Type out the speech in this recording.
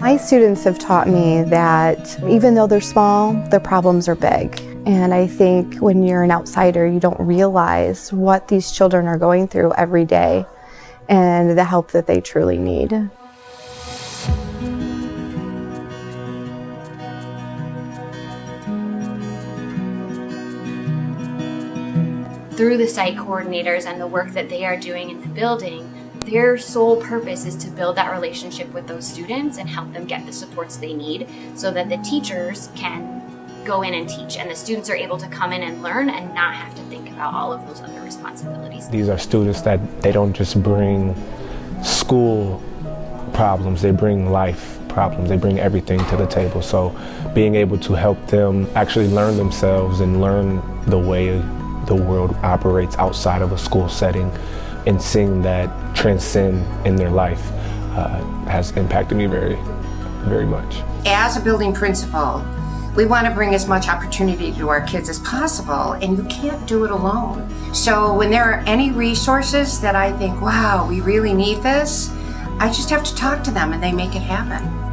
My students have taught me that even though they're small, their problems are big. And I think when you're an outsider, you don't realize what these children are going through every day and the help that they truly need. Through the site coordinators and the work that they are doing in the building, their sole purpose is to build that relationship with those students and help them get the supports they need so that the teachers can go in and teach and the students are able to come in and learn and not have to think about all of those other responsibilities. These are students that they don't just bring school problems, they bring life problems, they bring everything to the table. So being able to help them actually learn themselves and learn the way the world operates outside of a school setting and seeing that transcend in their life uh, has impacted me very, very much. As a building principal, we want to bring as much opportunity to our kids as possible, and you can't do it alone. So when there are any resources that I think, wow, we really need this, I just have to talk to them and they make it happen.